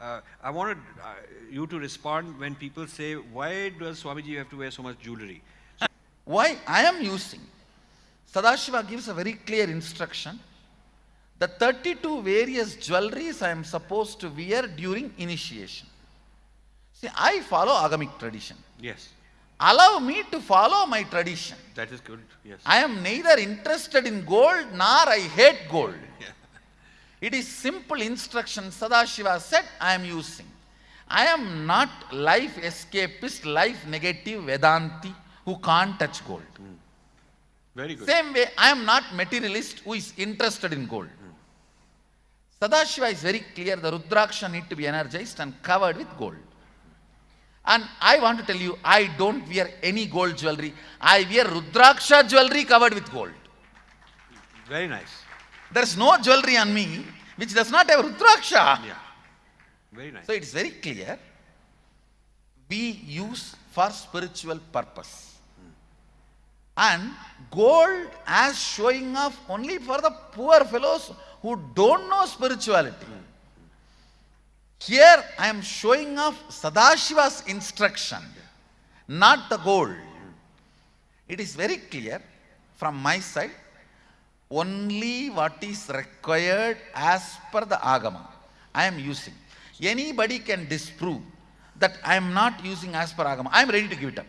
Uh, I wanted uh, you to respond when people say, why does Swamiji have to wear so much jewelry? Why I am using? Sadashiva gives a very clear instruction. The 32 various jewelries I am supposed to wear during initiation. See, I follow agamic tradition. Yes, Allow me to follow my tradition. that is good. Yes. I am neither interested in gold nor I hate gold. It is simple instruction Sadashiva said I am using. I am not life escapist, life negative Vedanti who can't touch gold. Hmm. Very good. Same way, I am not materialist who is interested in gold. Hmm. Sadashiva is very clear, the Rudraksha need to be energized and covered with gold. And I want to tell you, I don't wear any gold jewelry. I wear Rudraksha jewelry covered with gold. Very nice. There is no jewelry on me which does not have Rudraksha. Yeah. Very nice. So it is very clear. We use for spiritual purpose. And gold as showing off only for the poor fellows who don't know spirituality. Here I am showing off Sadashiva's instruction, not the gold. It is very clear from my side, only what is required as per the Agama, I am using. Anybody can disprove that I am not using as per Agama. I am ready to give it up.